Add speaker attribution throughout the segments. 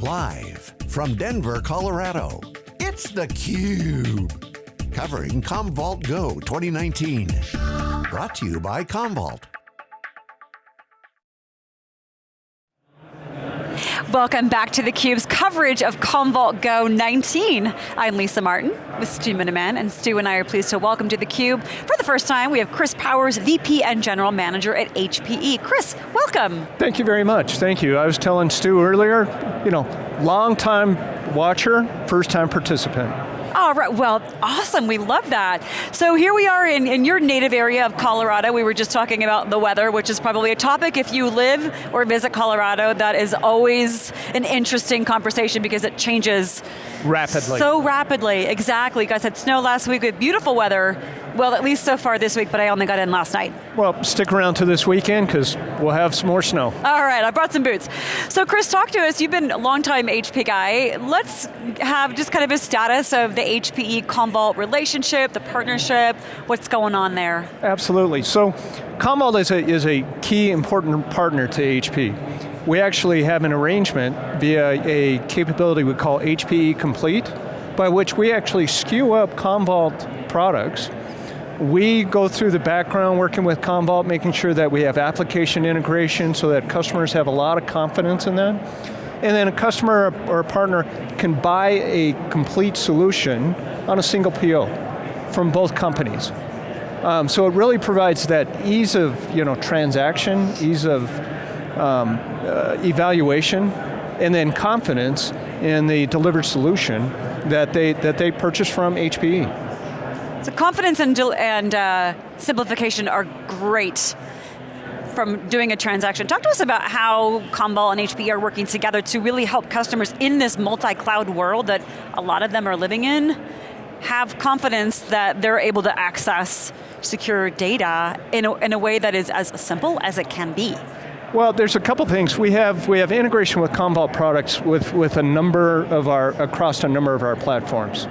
Speaker 1: Live from Denver, Colorado, it's theCUBE. Covering Commvault Go 2019. Brought to you by Commvault.
Speaker 2: Welcome back to theCUBE's coverage of Commvault Go 19. I'm Lisa Martin with Stu Miniman, and Stu and I are pleased to welcome to theCUBE. For the first time, we have Chris Powers, VP and General Manager at HPE. Chris, welcome.
Speaker 3: Thank you very much, thank you. I was telling Stu earlier, you know, long time watcher, first time participant.
Speaker 2: All right, well, awesome, we love that. So here we are in, in your native area of Colorado. We were just talking about the weather, which is probably a topic if you live or visit Colorado, that is always an interesting conversation because it changes
Speaker 3: Rapidly.
Speaker 2: So rapidly, exactly. You guys had snow last week with beautiful weather. Well, at least so far this week, but I only got in last night.
Speaker 3: Well, stick around to this weekend because we'll have some more snow.
Speaker 2: All right, I brought some boots. So Chris, talk to us. You've been a long-time HP guy. Let's have just kind of a status of the HPE Commvault relationship, the partnership, what's going on there?
Speaker 3: Absolutely. So Commvault is a, is a key important partner to HP we actually have an arrangement via a capability we call HPE Complete, by which we actually SKU up Commvault products. We go through the background working with Commvault, making sure that we have application integration so that customers have a lot of confidence in that. And then a customer or a partner can buy a complete solution on a single PO from both companies. Um, so it really provides that ease of you know, transaction, ease of um, uh, evaluation, and then confidence in the delivered solution that they, that they purchase from HPE.
Speaker 2: So confidence and, and uh, simplification are great from doing a transaction. Talk to us about how Commvault and HPE are working together to really help customers in this multi-cloud world that a lot of them are living in, have confidence that they're able to access secure data in a, in a way that is as simple as it can be.
Speaker 3: Well, there's a couple things. We have we have integration with Commvault products with, with a number of our, across a number of our platforms.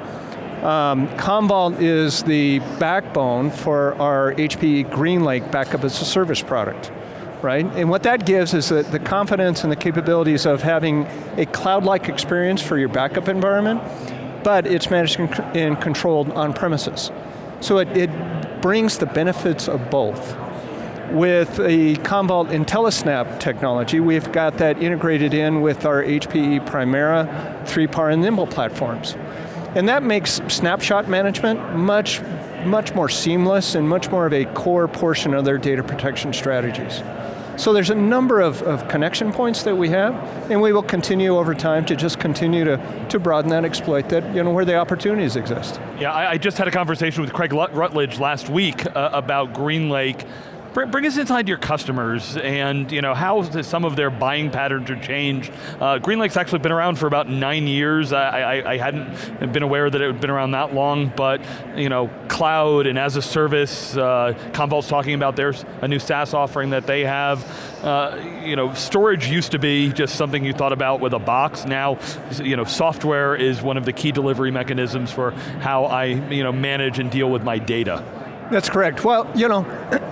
Speaker 3: Um, Commvault is the backbone for our HPE GreenLake backup as a service product, right? And what that gives is the, the confidence and the capabilities of having a cloud-like experience for your backup environment, but it's managed and controlled on premises. So it, it brings the benefits of both. With the Commvault IntelliSnap technology, we've got that integrated in with our HPE Primera, 3PAR, and Nimble platforms. And that makes snapshot management much, much more seamless and much more of a core portion of their data protection strategies. So there's a number of, of, connection points that we have, and we will continue over time to just continue to, to broaden that exploit that, you know, where the opportunities exist.
Speaker 4: Yeah, I, I just had a conversation with Craig Rutledge last week uh, about GreenLake, Bring us inside your customers and you know how some of their buying patterns are changed. Uh, GreenLake's actually been around for about nine years. I, I, I, hadn't been aware that it had been around that long, but you know, cloud and as a service, uh, Commvault's talking about there's a new SaaS offering that they have. Uh, you know, storage used to be just something you thought about with a box. Now, you know, software is one of the key delivery mechanisms for how I you know, manage and deal with my data.
Speaker 3: That's correct. Well, you know,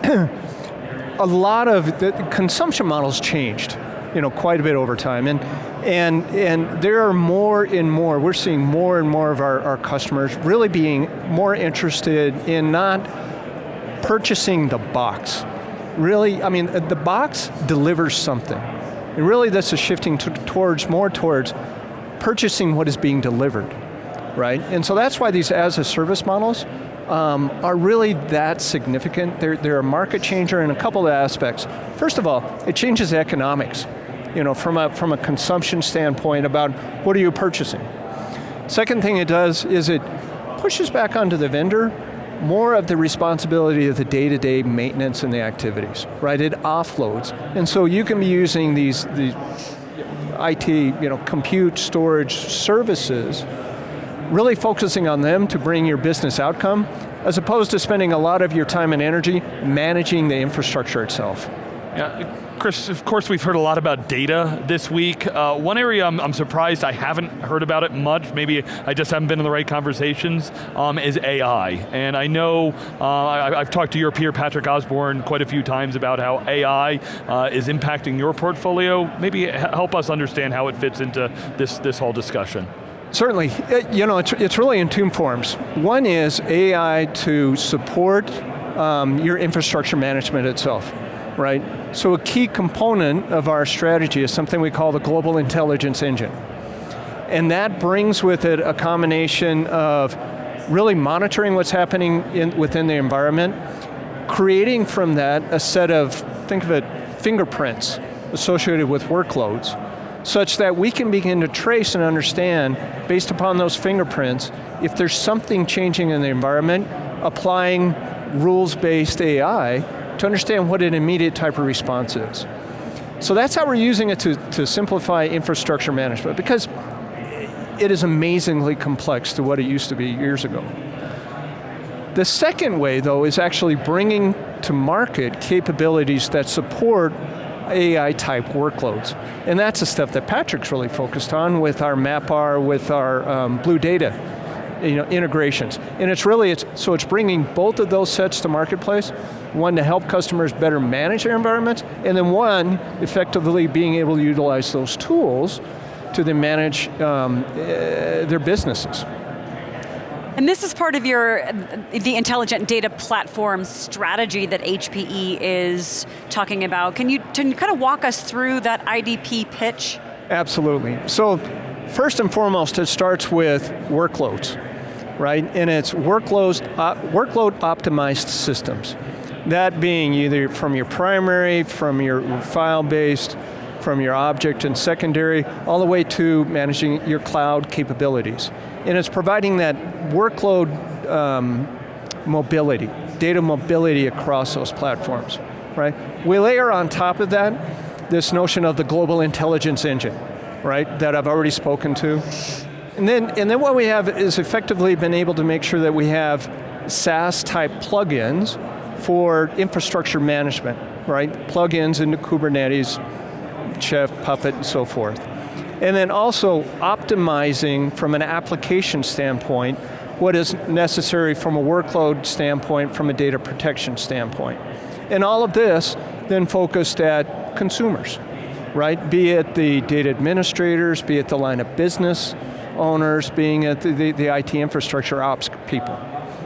Speaker 3: a lot of the consumption models changed, you know, quite a bit over time. And, and, and there are more and more, we're seeing more and more of our, our customers really being more interested in not purchasing the box. Really, I mean, the box delivers something. And really this is shifting towards, more towards purchasing what is being delivered, right? And so that's why these as a service models um, are really that significant. They're, they're a market changer in a couple of aspects. First of all, it changes economics, you know, from a, from a consumption standpoint about what are you purchasing. Second thing it does is it pushes back onto the vendor more of the responsibility of the day-to-day -day maintenance and the activities, right? It offloads. And so you can be using these, these IT, you know, compute, storage services really focusing on them to bring your business outcome, as opposed to spending a lot of your time and energy managing the infrastructure itself.
Speaker 4: Yeah, Chris, of course we've heard a lot about data this week. Uh, one area I'm, I'm, surprised I haven't heard about it much, maybe I just haven't been in the right conversations, um, is AI. And I know, uh, I, have talked to your peer Patrick Osborne quite a few times about how AI uh, is impacting your portfolio. Maybe help us understand how it fits into this, this whole discussion.
Speaker 3: Certainly, it, you know, it's, it's really in two forms. One is AI to support um, your infrastructure management itself right? So a key component of our strategy is something we call the Global Intelligence Engine. And that brings with it a combination of really monitoring what's happening in, within the environment, creating from that a set of, think of it, fingerprints associated with workloads, such that we can begin to trace and understand, based upon those fingerprints, if there's something changing in the environment, applying rules-based AI to understand what an immediate type of response is. So that's how we're using it to, to simplify infrastructure management because it is amazingly complex to what it used to be years ago. The second way though is actually bringing to market capabilities that support AI type workloads. And that's the stuff that Patrick's really focused on with our MapR, with our um, BlueData you know, integrations. And it's really, it's, so it's bringing both of those sets to marketplace, one to help customers better manage their environments, and then one, effectively being able to utilize those tools to then manage um, uh, their businesses.
Speaker 2: And this is part of your, the intelligent data platform strategy that HPE is talking about. Can you, can you kind of walk us through that IDP pitch?
Speaker 3: Absolutely. So, first and foremost, it starts with workloads right? And it's workload, uh, workload optimized systems. That being either from your primary, from your file-based, from your object and secondary, all the way to managing your cloud capabilities. And it's providing that workload um, mobility, data mobility across those platforms, right? We layer on top of that this notion of the global intelligence engine, right, that I've already spoken to. And then, and then what we have is effectively been able to make sure that we have SaaS type plugins for infrastructure management, right? Plugins into Kubernetes, Chef, Puppet, and so forth. And then also optimizing from an application standpoint what is necessary from a workload standpoint, from a data protection standpoint. And all of this then focused at consumers, right? Be it the data administrators, be it the line of business, owners, being the, the, the IT infrastructure ops people.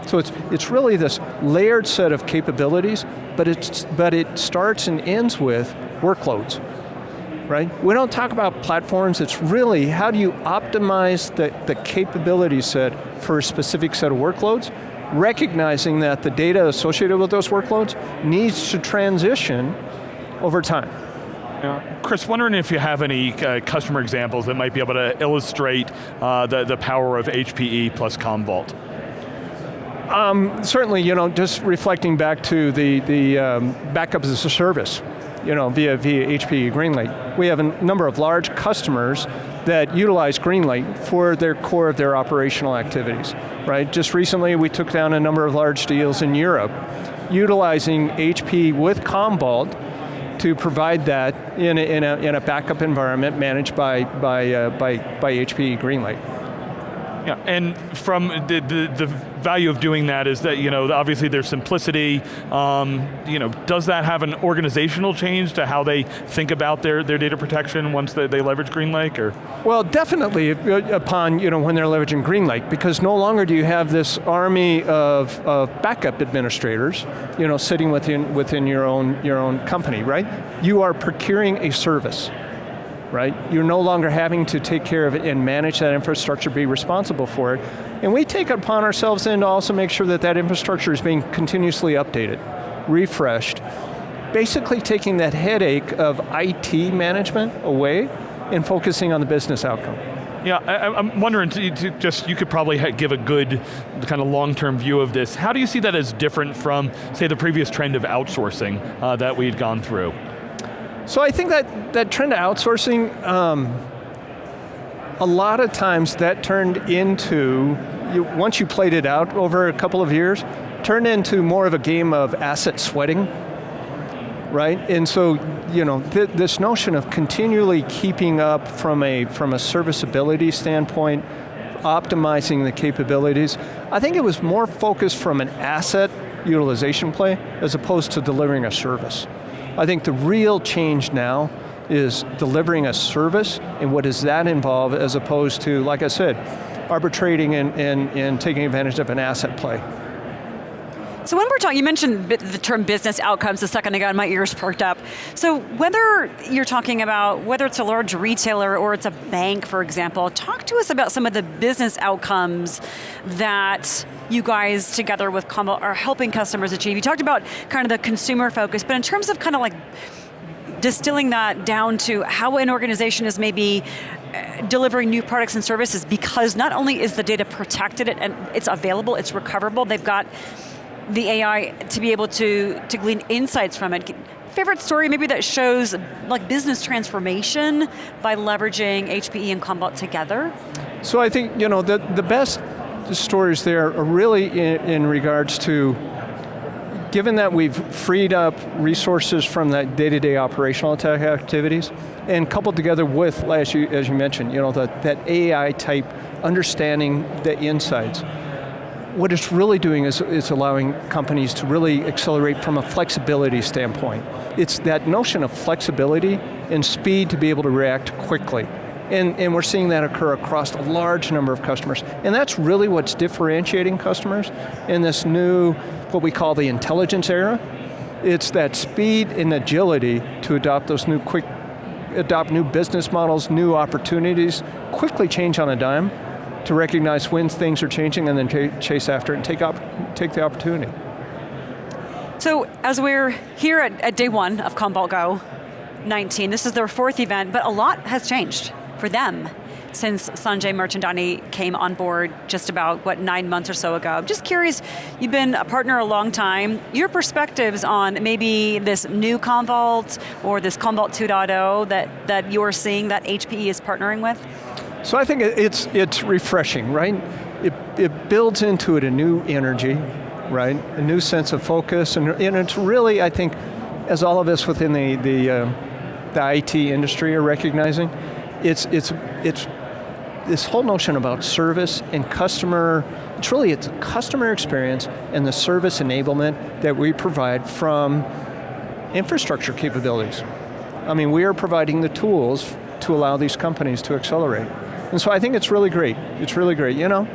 Speaker 3: So it's, it's really this layered set of capabilities, but, it's, but it starts and ends with workloads, right? We don't talk about platforms, it's really how do you optimize the, the capability set for a specific set of workloads, recognizing that the data associated with those workloads needs to transition over time.
Speaker 4: Yeah. Chris, wondering if you have any uh, customer examples that might be able to illustrate uh, the, the power of HPE plus Commvault.
Speaker 3: Um, certainly, you know, just reflecting back to the, the um, backup as a service, you know, via, via HPE GreenLake. We have a number of large customers that utilize GreenLake for their core of their operational activities, right? Just recently we took down a number of large deals in Europe, utilizing HP with Commvault to provide that in a, in a, in a backup environment managed by, by, uh, by, by HP GreenLake.
Speaker 4: Yeah, and from the, the, the, value of doing that is that, you know, obviously there's simplicity, um, you know, does that have an organizational change to how they think about their, their data protection once they, they leverage GreenLake, or?
Speaker 3: Well, definitely uh, upon, you know, when they're leveraging GreenLake, because no longer do you have this army of, of backup administrators, you know, sitting within, within your, own, your own company, right? You are procuring a service right? You're no longer having to take care of it and manage that infrastructure, be responsible for it. And we take it upon ourselves then to also make sure that that infrastructure is being continuously updated, refreshed, basically taking that headache of IT management away and focusing on the business outcome.
Speaker 4: Yeah, I, am wondering, to, to just you could probably give a good kind of long-term view of this. How do you see that as different from, say, the previous trend of outsourcing uh, that we'd gone through?
Speaker 3: So I think that, that trend of outsourcing, um, a lot of times that turned into, you, once you played it out over a couple of years, turned into more of a game of asset sweating, right? And so, you know, th this notion of continually keeping up from a, from a serviceability standpoint, optimizing the capabilities, I think it was more focused from an asset utilization play as opposed to delivering a service. I think the real change now is delivering a service and what does that involve as opposed to, like I said, arbitrating and, and, and taking advantage of an asset play.
Speaker 2: So when we're talking, you mentioned the term business outcomes a second ago and my ears perked up. So whether you're talking about, whether it's a large retailer or it's a bank, for example, talk to us about some of the business outcomes that you guys together with Commvault are helping customers achieve. You talked about kind of the consumer focus, but in terms of kind of like distilling that down to how an organization is maybe uh, delivering new products and services because not only is the data protected and it's available, it's recoverable, they've got the AI to be able to, to glean insights from it. Favorite story maybe that shows like business transformation by leveraging HPE and Commvault together?
Speaker 3: So I think, you know, the, the best stories there are really in, in regards to given that we've freed up resources from that day-to-day -day operational attack activities, and coupled together with, as you, as you mentioned, you know, the, that AI type understanding the insights, what it's really doing is, is allowing companies to really accelerate from a flexibility standpoint. It's that notion of flexibility and speed to be able to react quickly. And, and we're seeing that occur across a large number of customers. And that's really what's differentiating customers in this new, what we call the intelligence era. It's that speed and agility to adopt those new quick, adopt new business models, new opportunities, quickly change on a dime, to recognize when things are changing and then chase after it and take, op take the opportunity.
Speaker 2: So as we're here at, at day one of Commvault Go 19, this is their fourth event, but a lot has changed for them since Sanjay Mirchandani came on board just about, what, nine months or so ago. I'm just curious, you've been a partner a long time, your perspectives on maybe this new Commvault or this Commvault 2.0 that, that you're seeing that HPE is partnering with?
Speaker 3: So I think it's, it's refreshing, right? It, it builds into it a new energy, right? A new sense of focus, and, and it's really, I think, as all of us within the, the, uh, the IT industry are recognizing, it's, it's, it's this whole notion about service and customer, it's really it's customer experience and the service enablement that we provide from infrastructure capabilities. I mean, we are providing the tools to allow these companies to accelerate. And so I think it's really great. It's really great, you know?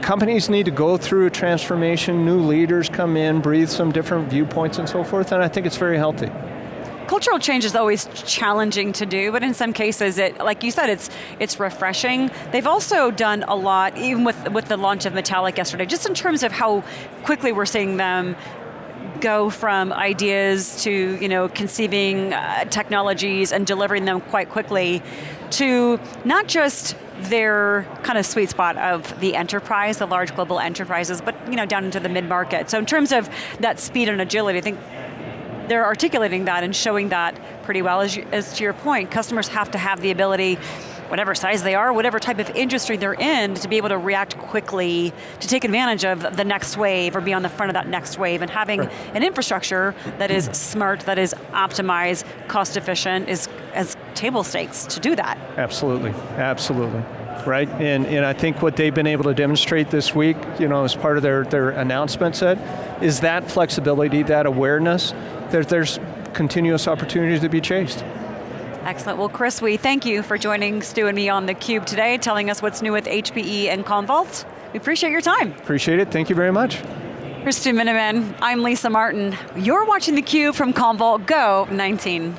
Speaker 3: Companies need to go through a transformation, new leaders come in, breathe some different viewpoints and so forth, and I think it's very healthy.
Speaker 2: Cultural change is always challenging to do, but in some cases, it, like you said, it's it's refreshing. They've also done a lot, even with, with the launch of Metallic yesterday, just in terms of how quickly we're seeing them go from ideas to you know, conceiving uh, technologies and delivering them quite quickly to not just their kind of sweet spot of the enterprise, the large global enterprises, but you know, down into the mid-market. So in terms of that speed and agility, I think they're articulating that and showing that pretty well. As, you, as to your point, customers have to have the ability whatever size they are, whatever type of industry they're in, to be able to react quickly, to take advantage of the next wave or be on the front of that next wave and having right. an infrastructure that is smart, that is optimized, cost efficient, is as table stakes to do that.
Speaker 3: Absolutely, absolutely. Right, and, and I think what they've been able to demonstrate this week, you know, as part of their, their announcement said, is that flexibility, that awareness, that there's continuous opportunities to be chased.
Speaker 2: Excellent, well Chris, we thank you for joining Stu and me on theCUBE today, telling us what's new with HPE and Commvault. We appreciate your time.
Speaker 3: Appreciate it, thank you very much.
Speaker 2: For Stu Miniman, I'm Lisa Martin. You're watching theCUBE from Commvault Go 19.